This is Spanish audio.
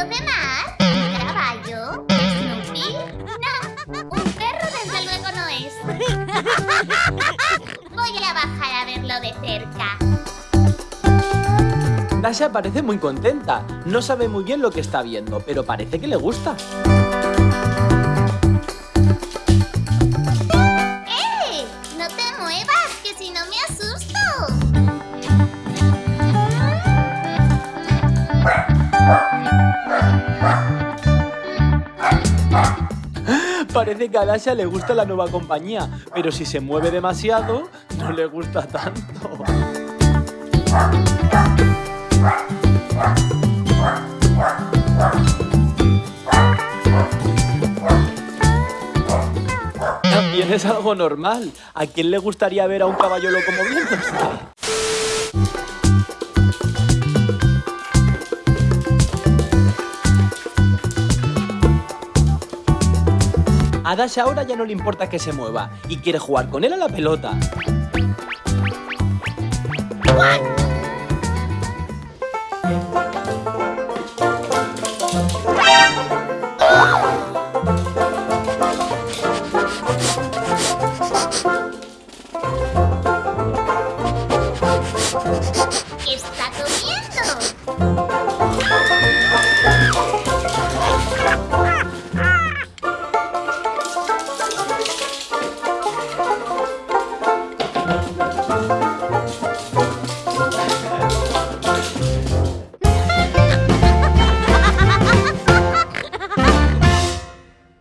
¿Dónde más? ¿Caballo? ¿Snoopy? No, un perro desde luego no es. Voy a bajar a verlo de cerca. Dasha parece muy contenta. No sabe muy bien lo que está viendo, pero parece que le gusta. ¡Eh! ¡No te muevas, que si no me asusta! Parece que a Dasha le gusta la nueva compañía, pero si se mueve demasiado, no le gusta tanto. También es algo normal. ¿A quién le gustaría ver a un caballo loco moviéndose? A ahora ya no le importa que se mueva y quiere jugar con él a la pelota.